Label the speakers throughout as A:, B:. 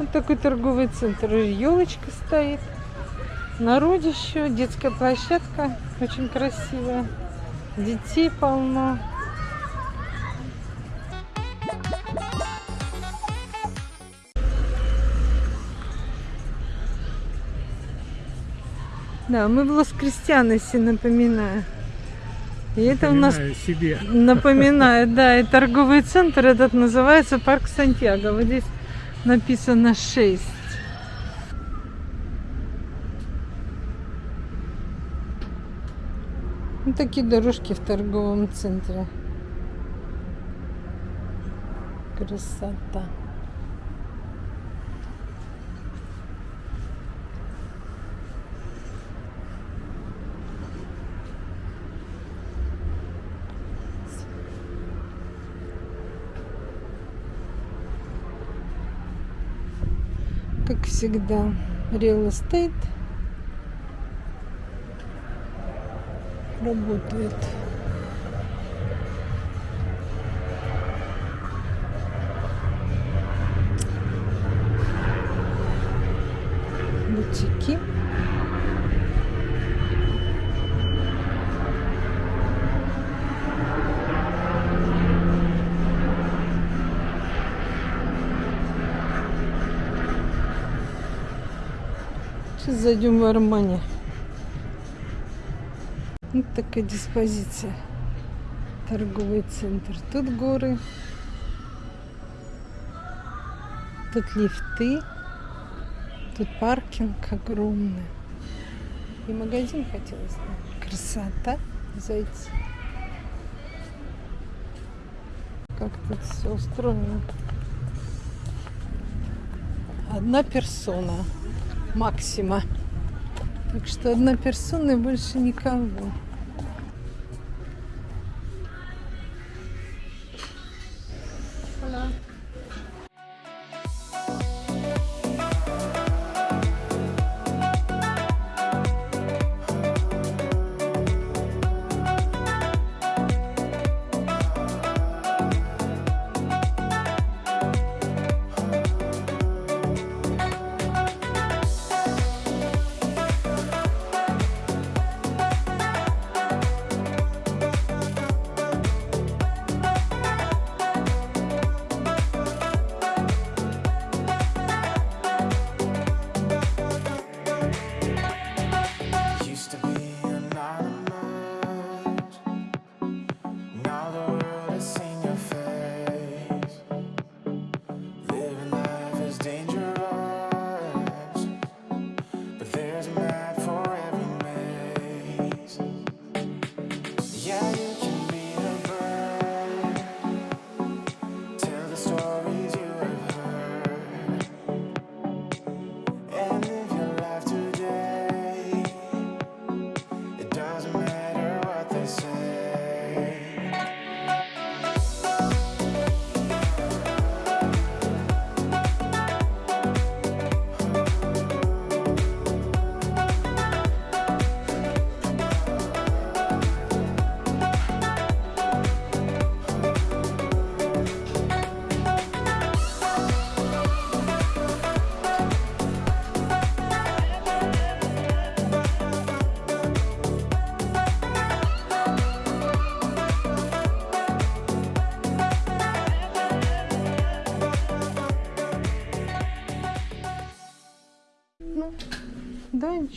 A: Вот такой торговый центр. Елочка стоит. Народище, детская площадка очень красивая. Детей полно. Да, мы в Лос-Крестьяносе, напоминаю. И это у нас
B: Напоминаю себе.
A: напоминает, да, и торговый центр этот называется Парк Сантьяго. Вот здесь написано 6. Вот такие дорожки в торговом центре. Красота. Как всегда, real estate работает. Зайдем в Армани. Вот такая диспозиция. Торговый центр. Тут горы. Тут лифты. Тут паркинг огромный. И магазин хотелось бы. Красота. Зайти. Как тут все устроено. Одна персона. Максима. Так что одна персона и больше никого.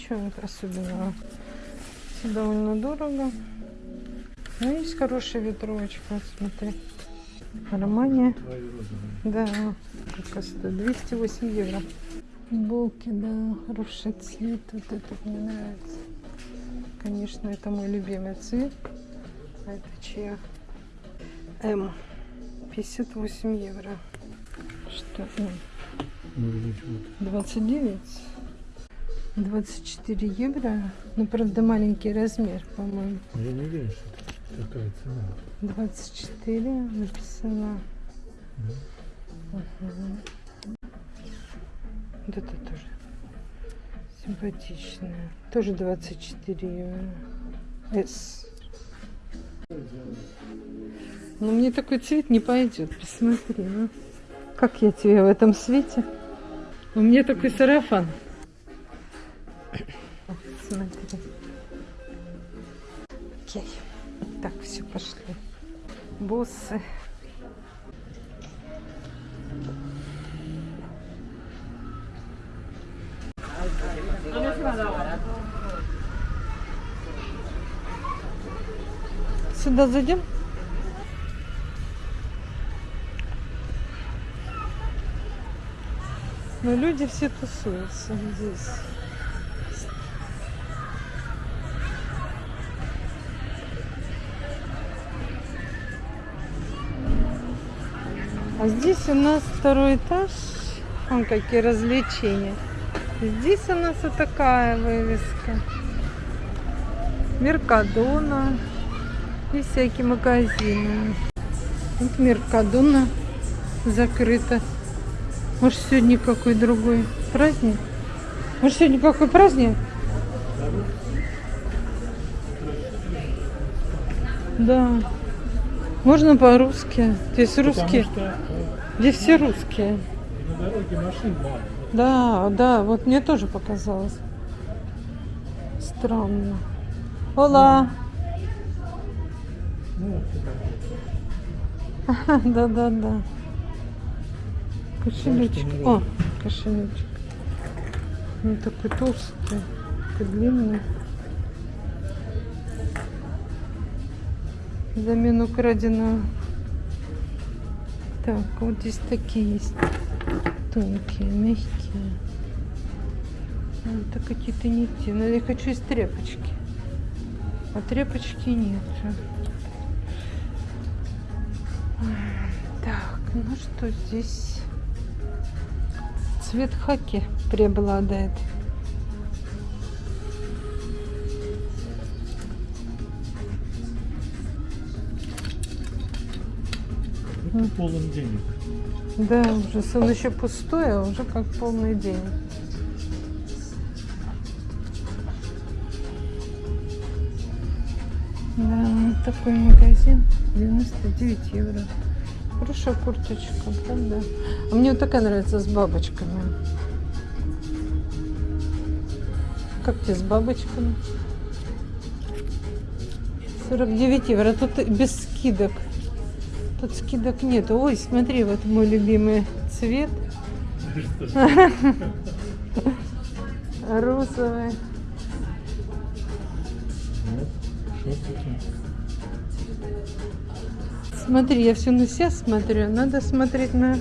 A: Ничего особенного. Все довольно дорого. Но есть хорошая ветровочка, вот смотри. Армания. Да, как стоит? 208 евро. Булки, да, хороший цвет. Вот этот мне нравится. Конечно, это мой любимый цвет. А это чья? М. 58 евро. Что? М? 29. 24 евро. Ну, правда, маленький размер, по-моему.
B: Я не уверен, что такая цена.
A: 24 написано. Мгм. Вот это тоже симпатичная. Тоже 24 евро. S. Но мне такой цвет не пойдет. Посмотри, ну. Как я тебе в этом свете? У меня такой сарафан. Смотри. Окей. Так, все, пошли. Боссы. Сюда зайдем? Но люди все тусуются здесь. А здесь у нас второй этаж. Вон какие развлечения. Здесь у нас вот такая вывеска. Меркадона и всякие магазины. Вот Меркадона закрыта. Может, сегодня какой другой праздник? Может, сегодня какой праздник? Да. Можно по-русски. Здесь русские.
B: Потому что
A: Здесь все русские.
B: на дороге машин мало.
A: Да, да, вот мне тоже показалось. Странно. Ола!
B: Ну, это
A: Да, да, да. Кошелечек. О, кошелечек. Он такой толстый, такой длинный. Взамен украденного. Так, вот здесь такие есть. Тонкие, мягкие. А, Это какие-то не те. Но я хочу из тряпочки. А тряпочки нет. Так, ну что здесь? Цвет хаки преобладает.
B: Это полон денег.
A: Да, ужас. Он еще пустой, а уже как полный день. Да, вот такой магазин. 99 евро. Хорошая курточка, правда? А мне вот такая нравится с бабочками. Как тебе с бабочками? 49 евро. Тут без скидок. Тут скидок нет. Ой, смотри, вот мой любимый цвет. Розовый. Смотри, я все на себя смотрю. Надо смотреть на,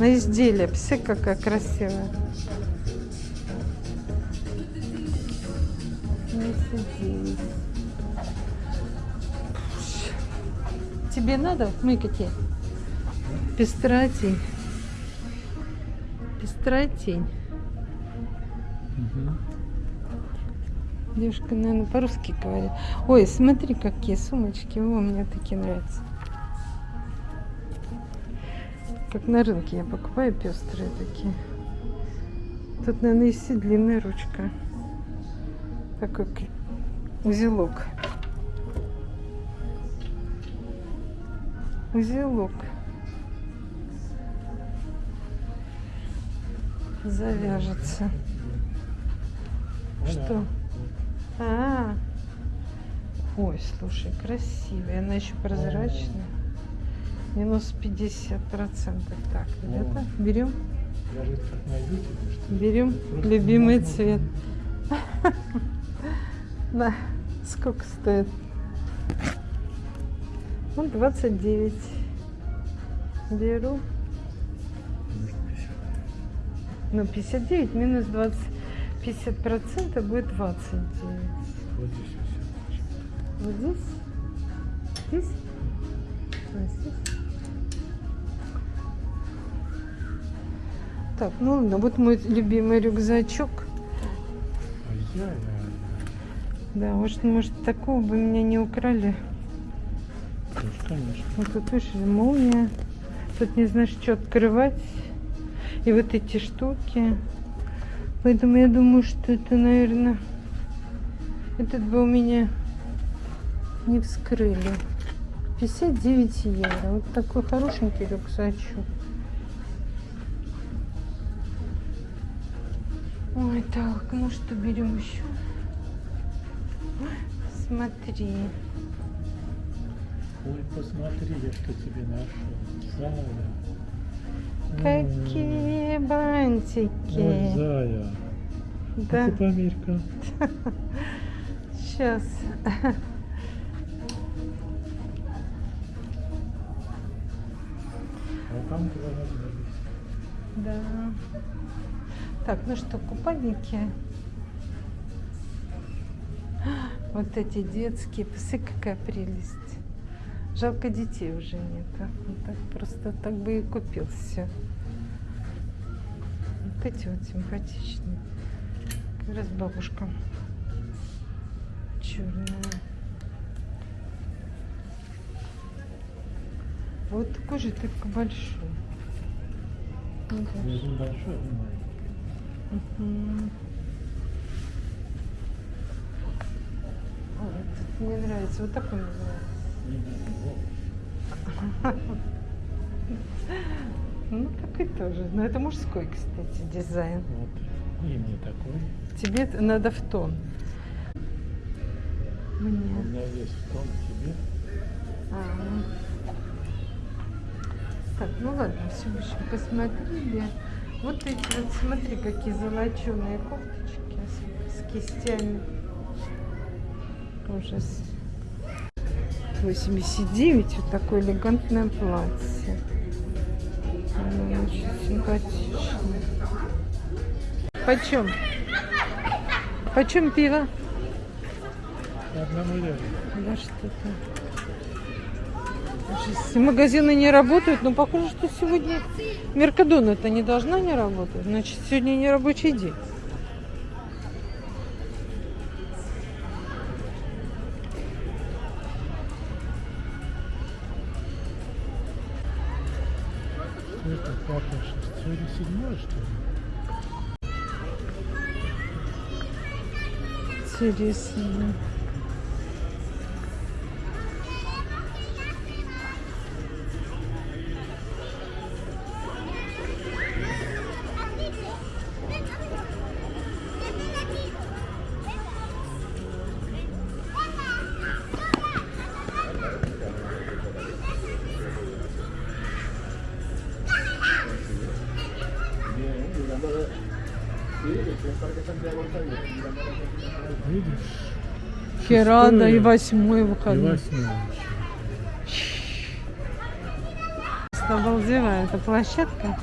A: на изделие. Все какая красивая. Месяц. Тебе надо? Мы какие? Пестрая тень. Пестрая тень.
B: Мгм.
A: Девушка, наверное, по-русски говорит. Ой, смотри, какие сумочки. О, мне такие нравятся. Как на рынке я покупаю пестрые такие. Тут, наверное, есть и длинная ручка. Такой узелок. Узелок. Завяжется. Что? А, ой, слушай, красивая. Она еще прозрачная. Минус 50 процентов. Так, ребята, берем,
B: ли?
A: берем любимый цвет. Да, сколько стоит? Ну, 29. Беру.
B: Может, 50.
A: Ну, 59 минус 20. 50 процентов будет 29.
B: Вот здесь.
A: Вот здесь? Здесь? А, здесь? Так, ну ладно, вот мой любимый рюкзачок.
B: Ай-яй-яй.
A: Да, может, может, такого бы меня не украли.
B: Конечно.
A: Вот тут, видишь, молния. Тут не знаешь, что открывать. И вот эти штуки. Поэтому я думаю, что это, наверное, этот бы у меня не вскрыли. 59 евро. Вот такой хорошенький рюкзачок. Ой, так, ну что берем еще? Смотри.
B: Ой, посмотри, я что тебе нашел. Зая.
A: Какие
B: Ой,
A: бантики.
B: Зая.
A: Да,
B: Ну-ка, померь-ка.
A: сейчас.
B: А там
A: Да. Так, ну что, купальники. Вот эти детские. Посмотри, какая прелесть. Жалко детей уже нет. а. Вот так просто так бы и купил все. Вот эти вот симпатичные. Как раз бабушка. Черная. Вот такой же, только большой. Ну,
B: большой, один маленький.
A: Мгм. Ой, этот мне нравится. Вот такой мне нравится. Ну, такой тоже. Но это мужской, кстати, дизайн.
B: Вот. И мне такой.
A: Тебе надо в тон.
B: У
A: Мне.
B: меня есть в том тебе.
A: А. Так, ну ладно, все, в общем, посмотрели. Вот эти вот, смотри, какие золоченые кофточки с, с кистями. Ужас. 89, вот такое элегантное платье. Очень симпатичное. Почем? Почем пиво?
B: Одному.
A: Да что-то. Магазины не работают, но похоже, что сегодня Меркадон это не должна не работать. Значит, сегодня не рабочий день.
B: seriously
A: Херада и восьмой
B: И
A: выходной.
B: восьмое.
A: Обалдевая эта площадка.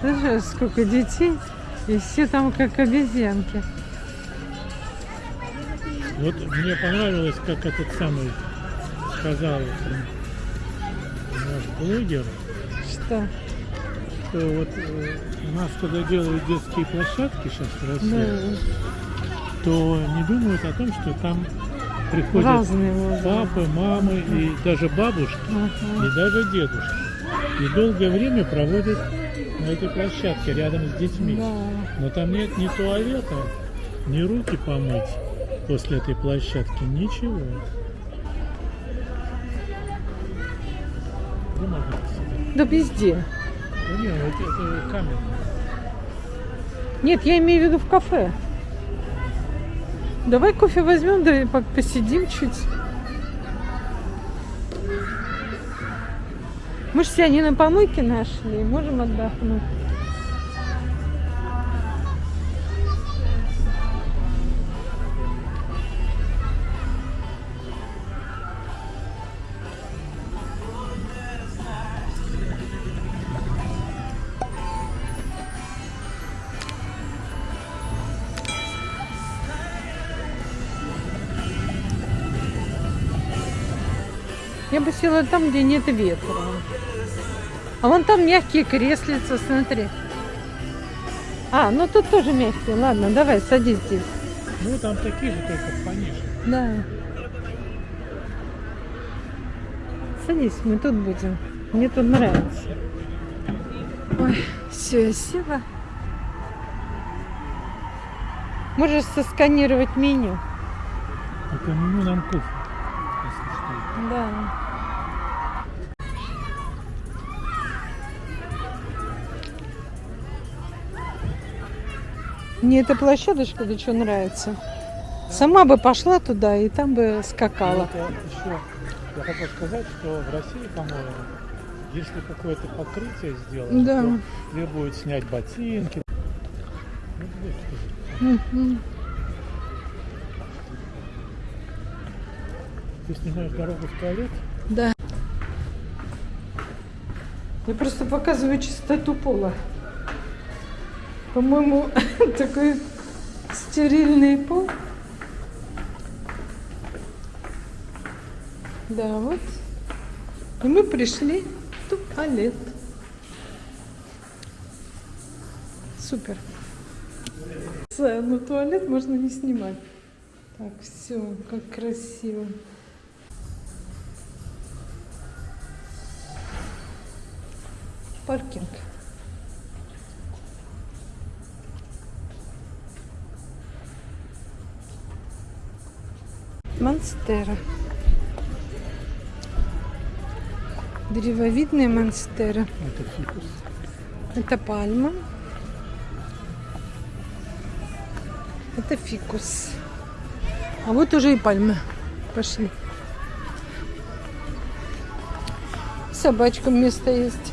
A: Знаешь, сколько детей, и все там как обезьянки.
B: Вот мне понравилось, как этот самый сказал наш блогер,
A: Что?
B: что вот э, у нас, когда делают детские площадки сейчас в России,
A: Да,
B: то не думают о том, что там приходят
A: разные
B: папы, мамы и даже бабушки,
A: Ага.
B: и даже дедушки. И долгое время проводят на этой площадке рядом с детьми.
A: Да.
B: Но там нет ни туалета, ни руки помыть после этой площадки, ничего. Где можно посидеть?
A: Да везде.
B: Да нет, это, это камень.
A: Нет, я имею в виду в кафе. Давай кофе возьмем, да посидим чуть. Мы же себя не на помойке нашли, можем отдохнуть. Я бы села там, где нет ветра. А вон там мягкие креслица, смотри. А, ну тут тоже мягкие. Ладно, давай, садись здесь.
B: Ну там такие же, только пониже.
A: Да. Садись, мы тут будем. Мне тут нравится. Ой, все, я села. Можешь сосканировать меню.
B: Это меню нам кофе. если что.
A: Да. Мне эта площадочка да что нравится. Сама бы пошла туда и там бы скакала.
B: Это еще, я хотел сказать, что в России, по-моему, если какое-то покрытие сделать,
A: Да.
B: то требует снять ботинки. Ну,
A: Мгм.
B: Ты снимаешь дорогу в туалет,
A: Да. Я просто показываю чистоту пола. По-моему, такой стерильный пол. Да, вот. И мы пришли в туалет. Супер. Ну, туалет можно не снимать. Так, все, как красиво. Паркинг. Монстера. Древовидные монстера.
B: это фикус.
A: Это пальма. Это фикус. А вот уже и пальмы. Пошли. Собачкам место есть.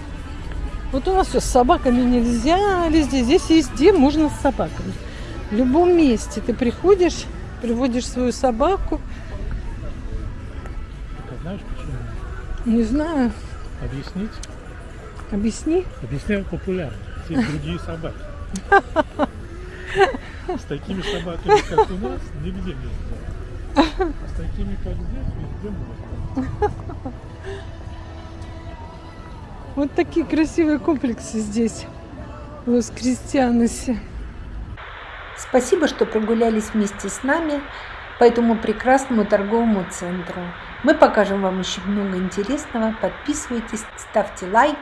A: Вот у нас все с собаками нельзя везде. Здесь везде можно с собаками. В любом месте ты приходишь, приводишь свою собаку. Не знаю,
B: Объяснить?
A: объясни.
B: Объясняю популярно. Есть другие собаки. С такими собаками, как у нас, нигде нельзя. А с такими, как здесь, везде можно.
A: Вот такие красивые комплексы здесь, в Лос-Кристианосе.
C: Спасибо, что прогулялись вместе с нами по этому прекрасному торговому центру. Мы покажем вам еще много интересного. Подписывайтесь, ставьте лайки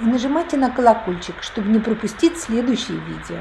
C: и нажимайте на колокольчик, чтобы не пропустить следующие видео.